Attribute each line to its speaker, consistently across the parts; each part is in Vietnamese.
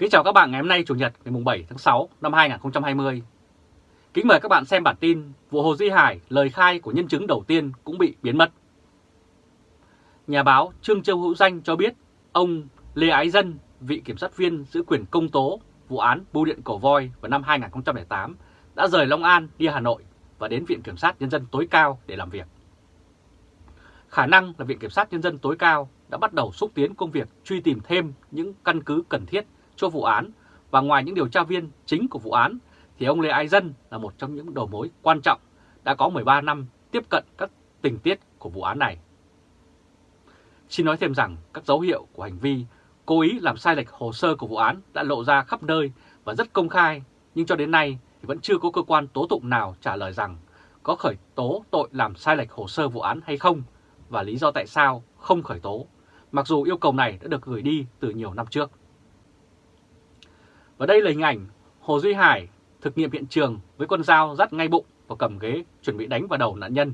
Speaker 1: Kính chào các bạn ngày hôm nay Chủ nhật ngày 7 tháng 6 năm 2020. Kính mời các bạn xem bản tin vụ Hồ Duy Hải lời khai của nhân chứng đầu tiên cũng bị biến mất. Nhà báo Trương Châu Hữu Danh cho biết ông Lê Ái Dân, vị kiểm sát viên giữ quyền công tố vụ án bưu điện Cổ Voi vào năm 2008 đã rời Long An đi Hà Nội và đến Viện Kiểm sát Nhân dân tối cao để làm việc. Khả năng là Viện Kiểm sát Nhân dân tối cao đã bắt đầu xúc tiến công việc truy tìm thêm những căn cứ cần thiết cho vụ án và ngoài những điều tra viên chính của vụ án thì ông Lê Ái Dân là một trong những đầu mối quan trọng đã có 13 năm tiếp cận các tình tiết của vụ án này. Xin nói thêm rằng các dấu hiệu của hành vi cố ý làm sai lệch hồ sơ của vụ án đã lộ ra khắp nơi và rất công khai, nhưng cho đến nay thì vẫn chưa có cơ quan tố tụng nào trả lời rằng có khởi tố tội làm sai lệch hồ sơ vụ án hay không và lý do tại sao không khởi tố, mặc dù yêu cầu này đã được gửi đi từ nhiều năm trước. Và đây là hình ảnh Hồ Duy Hải thực nghiệm hiện trường với con dao dắt ngay bụng và cầm ghế chuẩn bị đánh vào đầu nạn nhân.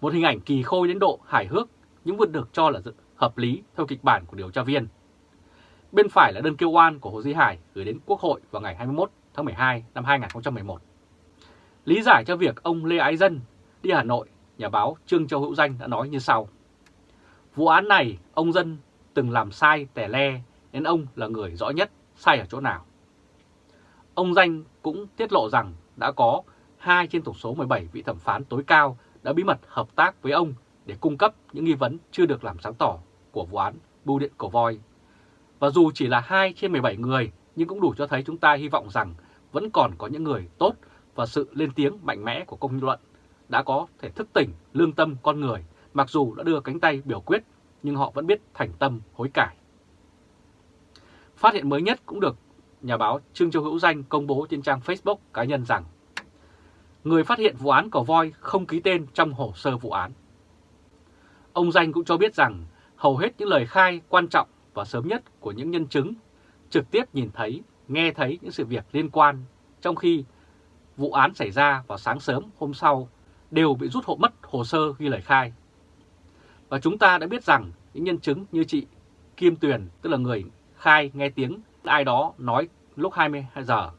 Speaker 1: Một hình ảnh kỳ khôi đến độ hài hước nhưng vẫn được cho là hợp lý theo kịch bản của điều tra viên. Bên phải là đơn kêu oan của Hồ Duy Hải gửi đến Quốc hội vào ngày 21 tháng 12 năm 2011. Lý giải cho việc ông Lê Ái Dân đi Hà Nội, nhà báo Trương Châu Hữu Danh đã nói như sau. Vụ án này, ông Dân từng làm sai tẻ le nên ông là người rõ nhất sai ở chỗ nào. Ông Danh cũng tiết lộ rằng đã có 2 trên tổng số 17 vị thẩm phán tối cao đã bí mật hợp tác với ông để cung cấp những nghi vấn chưa được làm sáng tỏ của vụ án bưu điện cổ voi. Và dù chỉ là 2 trên 17 người, nhưng cũng đủ cho thấy chúng ta hy vọng rằng vẫn còn có những người tốt và sự lên tiếng mạnh mẽ của công luận đã có thể thức tỉnh lương tâm con người, mặc dù đã đưa cánh tay biểu quyết, nhưng họ vẫn biết thành tâm hối cải. Phát hiện mới nhất cũng được nhà báo Trương Châu Hữu Danh công bố trên trang Facebook cá nhân rằng người phát hiện vụ án cỏ voi không ký tên trong hồ sơ vụ án. Ông Danh cũng cho biết rằng hầu hết những lời khai quan trọng và sớm nhất của những nhân chứng trực tiếp nhìn thấy, nghe thấy những sự việc liên quan, trong khi vụ án xảy ra vào sáng sớm hôm sau đều bị rút hộ mất hồ sơ ghi lời khai. Và chúng ta đã biết rằng những nhân chứng như chị Kim Tuyền, tức là người khai nghe tiếng ai đó nói lúc 22 giờ.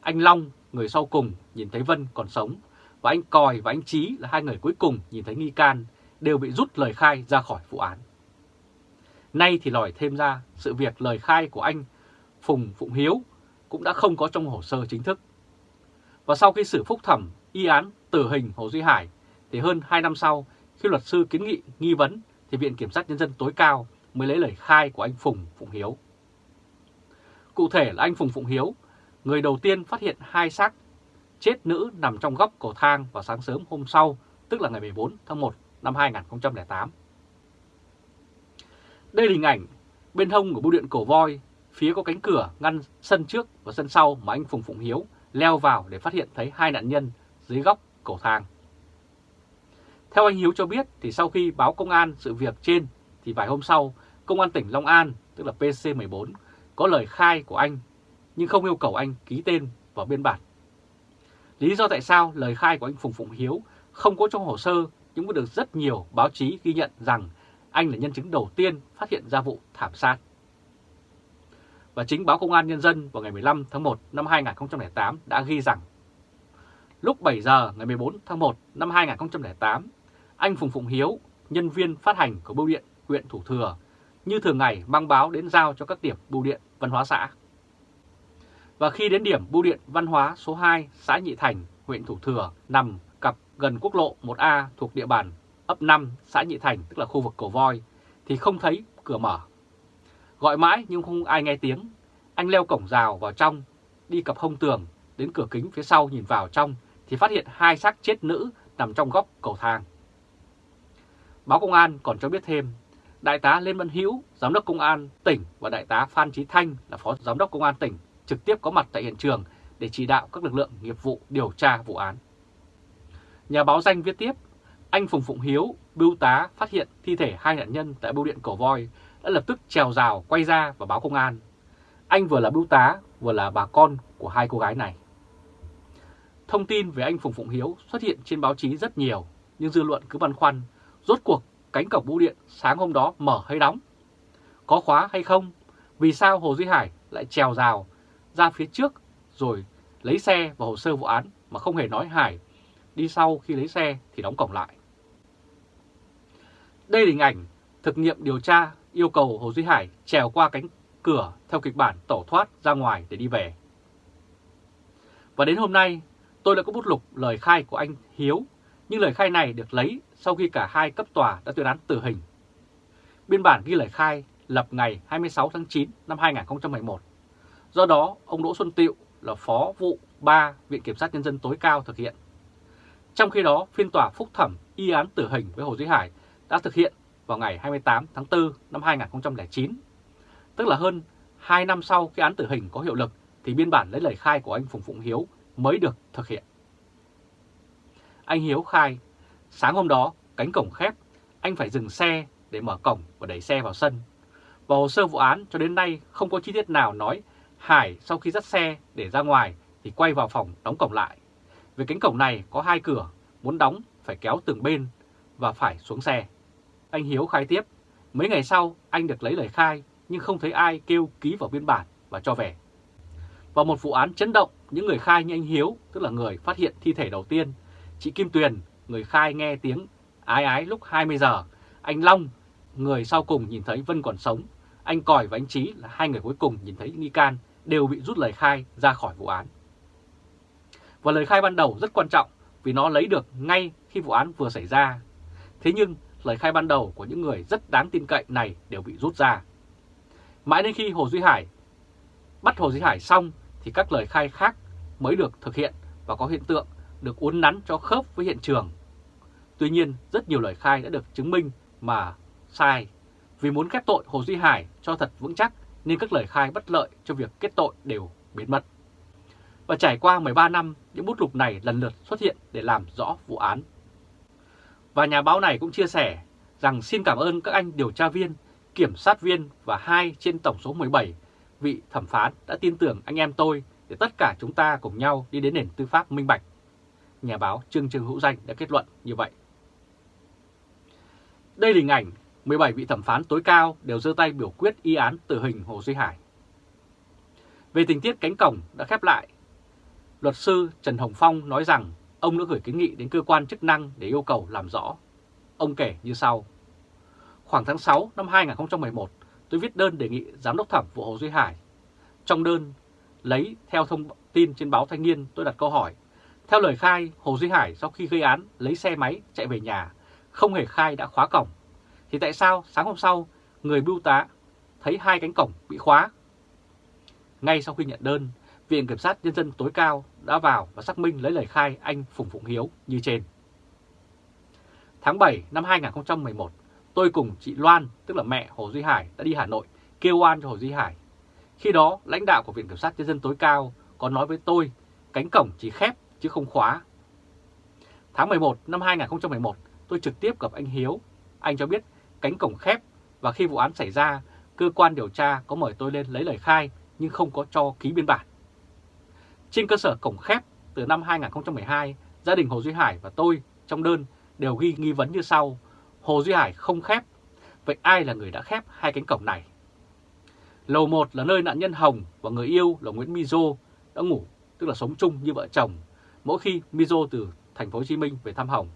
Speaker 1: Anh Long, người sau cùng, nhìn thấy Vân còn sống, và anh Còi và anh Trí là hai người cuối cùng nhìn thấy nghi can, đều bị rút lời khai ra khỏi vụ án. Nay thì lòi thêm ra sự việc lời khai của anh Phùng Phụng Hiếu cũng đã không có trong hồ sơ chính thức. Và sau khi xử phúc thẩm y án tử hình Hồ Duy Hải, thì hơn 2 năm sau, khi luật sư kiến nghị nghi vấn, thì Viện Kiểm sát Nhân dân tối cao mới lấy lời khai của anh Phùng Phụng Hiếu. Cụ thể là anh Phùng Phụng Hiếu, người đầu tiên phát hiện hai xác chết nữ nằm trong góc cầu thang vào sáng sớm hôm sau, tức là ngày 14 tháng 1 năm 2008. Đây là hình ảnh bên hông của bưu điện cổ voi, phía có cánh cửa ngăn sân trước và sân sau mà anh Phùng Phụng Hiếu leo vào để phát hiện thấy hai nạn nhân dưới góc cầu thang. Theo anh Hiếu cho biết thì sau khi báo công an sự việc trên thì vài hôm sau, Công an tỉnh Long An, tức là PC14, có lời khai của anh nhưng không yêu cầu anh ký tên vào biên bản. Lý do tại sao lời khai của anh Phùng Phụng Hiếu không có trong hồ sơ nhưng cũng được rất nhiều báo chí ghi nhận rằng anh là nhân chứng đầu tiên phát hiện ra vụ thảm sát. Và chính báo Công an Nhân dân vào ngày 15 tháng 1 năm 2008 đã ghi rằng lúc 7 giờ ngày 14 tháng 1 năm 2008, anh Phùng Phụng Hiếu, nhân viên phát hành của bưu điện huyện Thủ Thừa, như thường ngày mang báo đến giao cho các điểm bưu điện văn hóa xã. Và khi đến điểm bưu điện văn hóa số 2 xã Nhị Thành, huyện Thủ Thừa nằm cặp gần quốc lộ 1A thuộc địa bàn ấp 5 xã Nhị Thành, tức là khu vực Cầu Voi, thì không thấy cửa mở. Gọi mãi nhưng không ai nghe tiếng. Anh leo cổng rào vào trong, đi cặp hông tường, đến cửa kính phía sau nhìn vào trong thì phát hiện hai xác chết nữ nằm trong góc cầu thang. Báo Công an còn cho biết thêm, Đại tá Lê Văn Hữu, Giám đốc Công an tỉnh và Đại tá Phan Trí Thanh là Phó Giám đốc Công an tỉnh trực tiếp có mặt tại hiện trường để chỉ đạo các lực lượng nghiệp vụ điều tra vụ án. Nhà báo danh viết tiếp, anh Phùng Phụng Hiếu, bưu tá phát hiện thi thể hai nạn nhân tại bưu điện Cổ Voi đã lập tức trèo rào quay ra và báo công an. Anh vừa là bưu tá, vừa là bà con của hai cô gái này. Thông tin về anh Phùng Phụng Hiếu xuất hiện trên báo chí rất nhiều, nhưng dư luận cứ băn khoăn, rốt cuộc cánh cổng bưu điện sáng hôm đó mở hay đóng? Có khóa hay không? Vì sao Hồ Duy Hải lại trèo rào ra phía trước rồi lấy xe và hồ sơ vụ án mà không hề nói Hải đi sau khi lấy xe thì đóng cổng lại. Đây là hình ảnh thực nghiệm điều tra yêu cầu Hồ Duy Hải trèo qua cánh cửa theo kịch bản tẩu thoát ra ngoài để đi về. Và đến hôm nay, tôi đã có bút lục lời khai của anh Hiếu, nhưng lời khai này được lấy sau khi cả hai cấp tòa đã tuyên án tử hình. Biên bản ghi lời khai lập ngày 26 tháng 9 năm 2011. Do đó, ông Đỗ Xuân Tiệu là Phó vụ 3 Viện Kiểm sát Nhân dân tối cao thực hiện. Trong khi đó, phiên tòa phúc thẩm y án tử hình với Hồ Duy Hải đã thực hiện vào ngày 28 tháng 4 năm 2009. Tức là hơn 2 năm sau khi án tử hình có hiệu lực thì biên bản lấy lời khai của anh Phùng Phụng Hiếu mới được thực hiện. Anh Hiếu khai, sáng hôm đó cánh cổng khép, anh phải dừng xe để mở cổng và đẩy xe vào sân. Và hồ sơ vụ án cho đến nay không có chi tiết nào nói Hải sau khi dắt xe để ra ngoài thì quay vào phòng đóng cổng lại. Vì cánh cổng này có hai cửa, muốn đóng phải kéo từng bên và phải xuống xe. Anh Hiếu khai tiếp, mấy ngày sau anh được lấy lời khai nhưng không thấy ai kêu ký vào biên bản và cho về. Và một vụ án chấn động, những người khai như anh Hiếu, tức là người phát hiện thi thể đầu tiên, chị Kim Tuyền, người khai nghe tiếng ái ái lúc 20 giờ, anh Long, người sau cùng nhìn thấy Vân còn sống, anh Còi và anh Trí là hai người cuối cùng nhìn thấy nghi can đều bị rút lời khai ra khỏi vụ án. Và lời khai ban đầu rất quan trọng vì nó lấy được ngay khi vụ án vừa xảy ra. Thế nhưng lời khai ban đầu của những người rất đáng tin cậy này đều bị rút ra. Mãi đến khi Hồ Duy Hải bắt Hồ Duy Hải xong thì các lời khai khác mới được thực hiện và có hiện tượng được uốn nắn cho khớp với hiện trường. Tuy nhiên, rất nhiều lời khai đã được chứng minh mà sai. Vì muốn kết tội Hồ Duy Hải cho thật vững chắc nên các lời khai bất lợi cho việc kết tội đều biến mất. Và trải qua 13 năm, những bút lục này lần lượt xuất hiện để làm rõ vụ án. Và nhà báo này cũng chia sẻ rằng xin cảm ơn các anh điều tra viên, kiểm sát viên và hai trên tổng số 17 vị thẩm phán đã tin tưởng anh em tôi để tất cả chúng ta cùng nhau đi đến nền tư pháp minh bạch. Nhà báo Trương Trương Hữu Danh đã kết luận như vậy. Đây là hình ảnh 17 vị thẩm phán tối cao đều giơ tay biểu quyết y án tử hình Hồ Duy Hải. Về tình tiết cánh cổng đã khép lại, luật sư Trần Hồng Phong nói rằng ông đã gửi kiến nghị đến cơ quan chức năng để yêu cầu làm rõ. Ông kể như sau. Khoảng tháng 6 năm 2011, tôi viết đơn đề nghị Giám đốc thẩm vụ Hồ Duy Hải. Trong đơn, lấy theo thông tin trên báo Thanh niên tôi đặt câu hỏi. Theo lời khai, Hồ Duy Hải sau khi gây án lấy xe máy chạy về nhà, không hề khai đã khóa cổng. Thì tại sao sáng hôm sau, người bưu tá thấy hai cánh cổng bị khóa? Ngay sau khi nhận đơn, Viện Kiểm sát Nhân dân tối cao đã vào và xác minh lấy lời khai anh Phùng Phụng Hiếu như trên. Tháng 7 năm 2011, tôi cùng chị Loan, tức là mẹ Hồ Duy Hải, đã đi Hà Nội kêu oan cho Hồ Duy Hải. Khi đó, lãnh đạo của Viện Kiểm sát Nhân dân tối cao có nói với tôi cánh cổng chỉ khép chứ không khóa. Tháng 11 năm 2011, tôi trực tiếp gặp anh Hiếu. Anh cho biết cánh cổng khép và khi vụ án xảy ra, cơ quan điều tra có mời tôi lên lấy lời khai nhưng không có cho ký biên bản. Trên cơ sở cổng khép từ năm 2012, gia đình Hồ Duy Hải và tôi trong đơn đều ghi nghi vấn như sau. Hồ Duy Hải không khép, vậy ai là người đã khép hai cánh cổng này? Lầu 1 là nơi nạn nhân Hồng và người yêu là Nguyễn Mizo đã ngủ, tức là sống chung như vợ chồng, mỗi khi Mizo từ thành phố Hồ Chí Minh về thăm Hồng.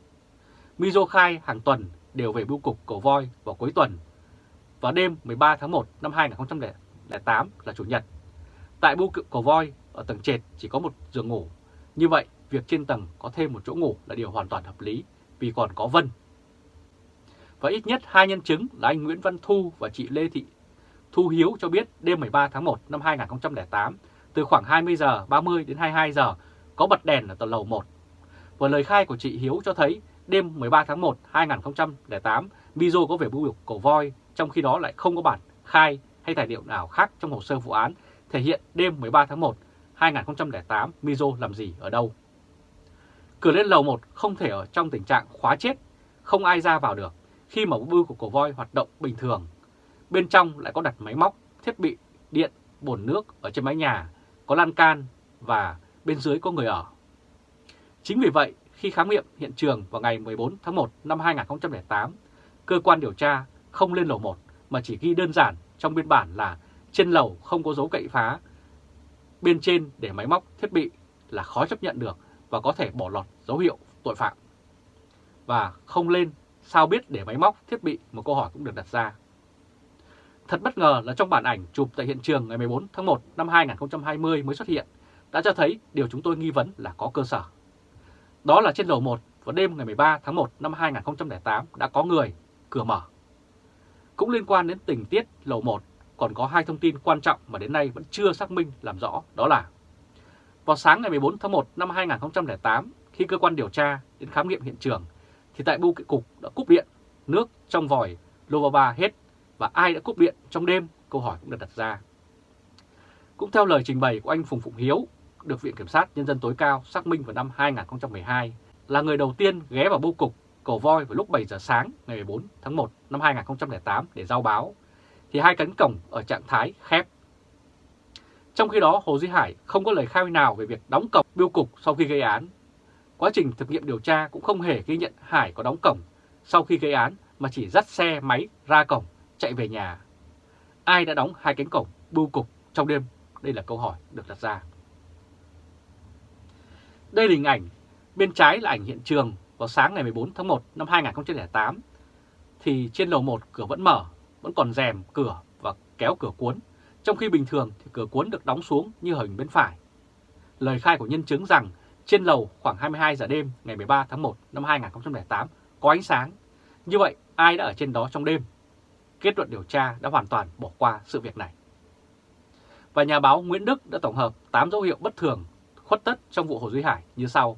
Speaker 1: Mizo khai hàng tuần đều về bưu cục Cổ Voi vào cuối tuần. và đêm 13 tháng 1 năm 2008 là Chủ nhật. Tại bưu cục Cổ Voi, ở tầng trệt chỉ có một giường ngủ. Như vậy, việc trên tầng có thêm một chỗ ngủ là điều hoàn toàn hợp lý vì còn có Vân. Và ít nhất hai nhân chứng là anh Nguyễn Văn Thu và chị Lê Thị Thu Hiếu cho biết đêm 13 tháng 1 năm 2008, từ khoảng 20 giờ 30 đến 22 giờ có bật đèn ở tầng lầu 1. Và lời khai của chị Hiếu cho thấy đêm 13 tháng 1 2008, Mizo có về bưu cục cổ voi, trong khi đó lại không có bản khai hay tài liệu nào khác trong hồ sơ vụ án thể hiện đêm 13 tháng 1 2008 Mizo làm gì ở đâu. Cửa lên lầu 1 không thể ở trong tình trạng khóa chết, không ai ra vào được khi mà bưu của cổ voi hoạt động bình thường. Bên trong lại có đặt máy móc, thiết bị, điện, bồn nước ở trên mái nhà, có lan can và bên dưới có người ở. Chính vì vậy, khi khám nghiệm hiện trường vào ngày 14 tháng 1 năm 2008, cơ quan điều tra không lên lầu 1 mà chỉ ghi đơn giản trong biên bản là trên lầu không có dấu cậy phá, bên trên để máy móc thiết bị là khó chấp nhận được và có thể bỏ lọt dấu hiệu tội phạm. Và không lên sao biết để máy móc thiết bị một câu hỏi cũng được đặt ra. Thật bất ngờ là trong bản ảnh chụp tại hiện trường ngày 14 tháng 1 năm 2020 mới xuất hiện đã cho thấy điều chúng tôi nghi vấn là có cơ sở. Đó là trên lầu 1 vào đêm ngày 13 tháng 1 năm 2008 đã có người, cửa mở. Cũng liên quan đến tình tiết lầu 1 còn có hai thông tin quan trọng mà đến nay vẫn chưa xác minh làm rõ đó là vào sáng ngày 14 tháng 1 năm 2008 khi cơ quan điều tra đến khám nghiệm hiện trường thì tại bưu cục đã cúp điện, nước trong vòi Lovava hết và ai đã cúp điện trong đêm câu hỏi cũng được đặt ra. Cũng theo lời trình bày của anh Phùng Phụng Hiếu, được Viện Kiểm sát Nhân dân tối cao xác minh vào năm 2012, là người đầu tiên ghé vào bưu cục cổ Voi vào lúc 7 giờ sáng ngày 14 tháng 1 năm 2008 để giao báo, thì hai cánh cổng ở trạng thái khép. Trong khi đó, Hồ Duy Hải không có lời khai nào về việc đóng cổng bưu cục sau khi gây án. Quá trình thực nghiệm điều tra cũng không hề ghi nhận Hải có đóng cổng sau khi gây án mà chỉ dắt xe máy ra cổng chạy về nhà. Ai đã đóng hai cánh cổng bưu cục trong đêm? Đây là câu hỏi được đặt ra. Đây là hình ảnh, bên trái là ảnh hiện trường vào sáng ngày 14 tháng 1 năm 2008. Thì trên lầu 1 cửa vẫn mở, vẫn còn rèm cửa và kéo cửa cuốn. Trong khi bình thường thì cửa cuốn được đóng xuống như hình bên phải. Lời khai của nhân chứng rằng trên lầu khoảng 22 giờ đêm ngày 13 tháng 1 năm 2008 có ánh sáng. Như vậy ai đã ở trên đó trong đêm? Kết luận điều tra đã hoàn toàn bỏ qua sự việc này. Và nhà báo Nguyễn Đức đã tổng hợp 8 dấu hiệu bất thường khuất tất trong vụ Hồ Duy Hải như sau.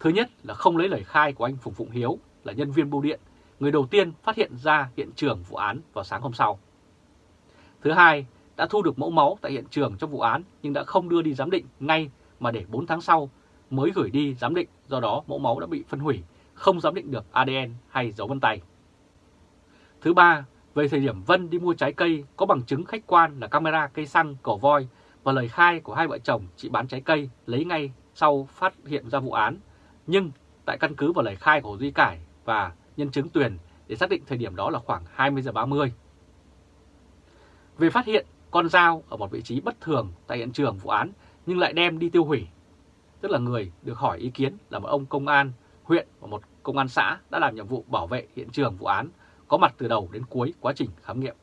Speaker 1: Thứ nhất là không lấy lời khai của anh Phùng Phụng Hiếu là nhân viên bưu điện, người đầu tiên phát hiện ra hiện trường vụ án vào sáng hôm sau. Thứ hai, đã thu được mẫu máu tại hiện trường trong vụ án nhưng đã không đưa đi giám định ngay mà để 4 tháng sau mới gửi đi giám định, do đó mẫu máu đã bị phân hủy, không giám định được ADN hay dấu vân tay. Thứ ba, về thời điểm Vân đi mua trái cây có bằng chứng khách quan là camera cây xăng cổ voi và lời khai của hai vợ chồng chị bán trái cây lấy ngay sau phát hiện ra vụ án. Nhưng tại căn cứ vào lời khai của Hồ Duy Cải và nhân chứng Tuyền để xác định thời điểm đó là khoảng 20 giờ 30. Về phát hiện, con dao ở một vị trí bất thường tại hiện trường vụ án nhưng lại đem đi tiêu hủy. Tức là người được hỏi ý kiến là một ông công an huyện và một công an xã đã làm nhiệm vụ bảo vệ hiện trường vụ án, có mặt từ đầu đến cuối quá trình khám nghiệm.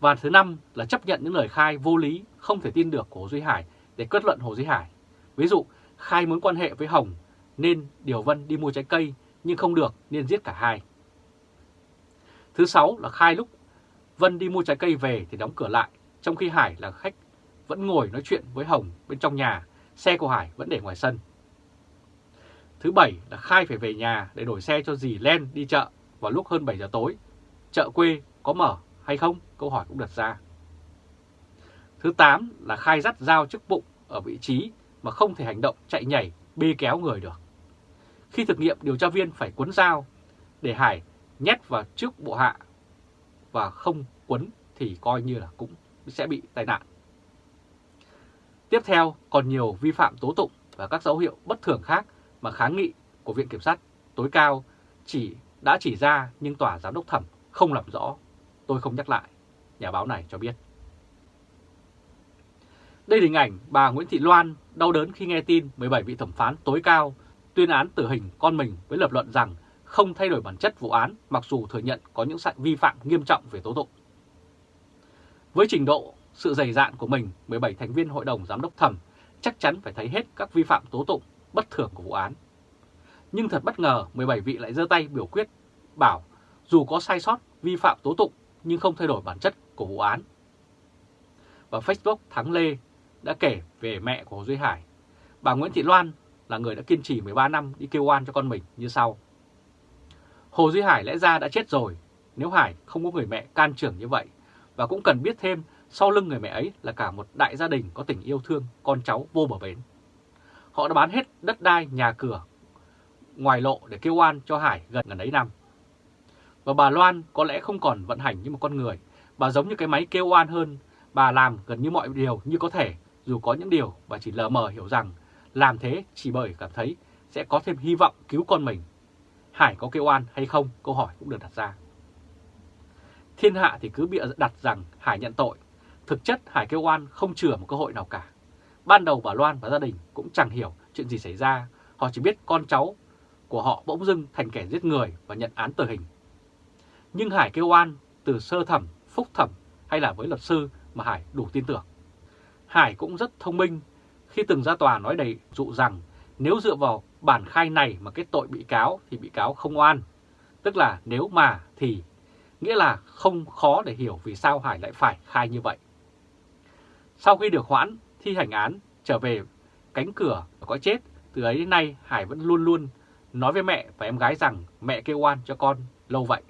Speaker 1: Và thứ năm là chấp nhận những lời khai vô lý không thể tin được của Hồ Duy Hải để kết luận Hồ Duy Hải. Ví dụ, khai muốn quan hệ với Hồng nên Điều Vân đi mua trái cây nhưng không được nên giết cả hai. Thứ sáu là khai lúc Vân đi mua trái cây về thì đóng cửa lại, trong khi Hải là khách vẫn ngồi nói chuyện với Hồng bên trong nhà, xe của Hải vẫn để ngoài sân. Thứ bảy là khai phải về nhà để đổi xe cho dì Len đi chợ vào lúc hơn 7 giờ tối. Chợ quê có mở hay không? Câu hỏi cũng đặt ra. Thứ 8 là khai dắt dao trước bụng ở vị trí mà không thể hành động chạy nhảy bê kéo người được. Khi thực nghiệm điều tra viên phải cuốn dao để Hải nhét vào trước bộ hạ và không quấn thì coi như là cũng sẽ bị tai nạn. Tiếp theo còn nhiều vi phạm tố tụng và các dấu hiệu bất thường khác mà kháng nghị của Viện Kiểm sát tối cao chỉ đã chỉ ra nhưng tòa giám đốc thẩm không làm rõ. Tôi không nhắc lại, nhà báo này cho biết. Đây là hình ảnh bà Nguyễn Thị Loan đau đớn khi nghe tin 17 vị thẩm phán tối cao tuyên án tử hình con mình với lập luận rằng không thay đổi bản chất vụ án mặc dù thừa nhận có những vi phạm nghiêm trọng về tố tụng. Với trình độ, sự dày dạn của mình, 17 thành viên hội đồng giám đốc thẩm chắc chắn phải thấy hết các vi phạm tố tụng bất thường của vụ án. Nhưng thật bất ngờ 17 vị lại giơ tay biểu quyết bảo dù có sai sót vi phạm tố tụng nhưng không thay đổi bản chất của vụ án. Và Facebook Thắng Lê đã kể về mẹ của Hồ Duy Hải. Bà Nguyễn Thị Loan là người đã kiên trì 13 năm đi kêu oan cho con mình như sau. Hồ Duy Hải lẽ ra đã chết rồi nếu Hải không có người mẹ can trưởng như vậy và cũng cần biết thêm sau lưng người mẹ ấy là cả một đại gia đình có tình yêu thương con cháu vô bờ bến. Họ đã bán hết đất đai, nhà cửa ngoài lộ để kêu oan cho Hải gần gần ấy năm. Và bà Loan có lẽ không còn vận hành như một con người, bà giống như cái máy kêu oan hơn, bà làm gần như mọi điều như có thể, dù có những điều bà chỉ lờ mờ hiểu rằng làm thế chỉ bởi cảm thấy sẽ có thêm hy vọng cứu con mình. Hải có kêu oan hay không? Câu hỏi cũng được đặt ra. Thiên hạ thì cứ bịa đặt rằng Hải nhận tội. Thực chất Hải kêu oan không chừa một cơ hội nào cả. Ban đầu bà Loan và gia đình cũng chẳng hiểu chuyện gì xảy ra. Họ chỉ biết con cháu của họ bỗng dưng thành kẻ giết người và nhận án tử hình. Nhưng Hải kêu oan từ sơ thẩm, phúc thẩm hay là với luật sư mà Hải đủ tin tưởng. Hải cũng rất thông minh khi từng ra tòa nói đầy dụ rằng nếu dựa vào bản khai này mà kết tội bị cáo thì bị cáo không oan. Tức là nếu mà thì nghĩa là không khó để hiểu vì sao Hải lại phải khai như vậy. Sau khi được hoãn thi hành án trở về cánh cửa có chết, từ ấy đến nay Hải vẫn luôn luôn nói với mẹ và em gái rằng mẹ kêu oan cho con lâu vậy.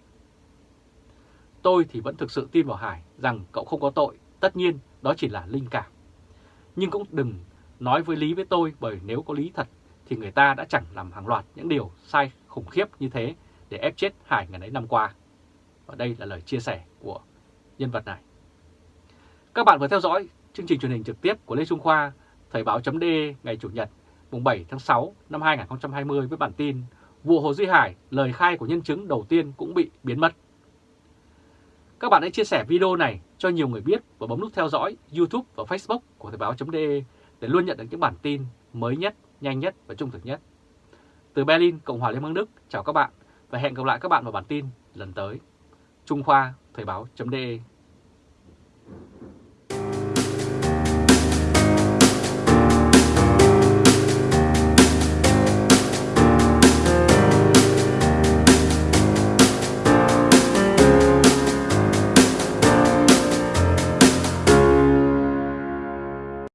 Speaker 1: Tôi thì vẫn thực sự tin vào Hải rằng cậu không có tội, tất nhiên đó chỉ là linh cảm. Nhưng cũng đừng nói với Lý với tôi bởi nếu có lý thật thì người ta đã chẳng làm hàng loạt những điều sai khủng khiếp như thế để ép chết Hải ngày ấy năm qua. Và đây là lời chia sẻ của nhân vật này. Các bạn vừa theo dõi chương trình truyền hình trực tiếp của Lê Trung Khoa, Thời báo chấm ngày Chủ nhật mùng 7 tháng 6 năm 2020 với bản tin Vụ Hồ Duy Hải, lời khai của nhân chứng đầu tiên cũng bị biến mất. Các bạn hãy chia sẻ video này cho nhiều người biết và bấm nút theo dõi YouTube và Facebook của Thời báo.de để luôn nhận được những bản tin mới nhất, nhanh nhất và trung thực nhất. Từ Berlin, Cộng hòa Liên bang Đức, chào các bạn và hẹn gặp lại các bạn vào bản tin lần tới. Trung Khoa, Thời báo.de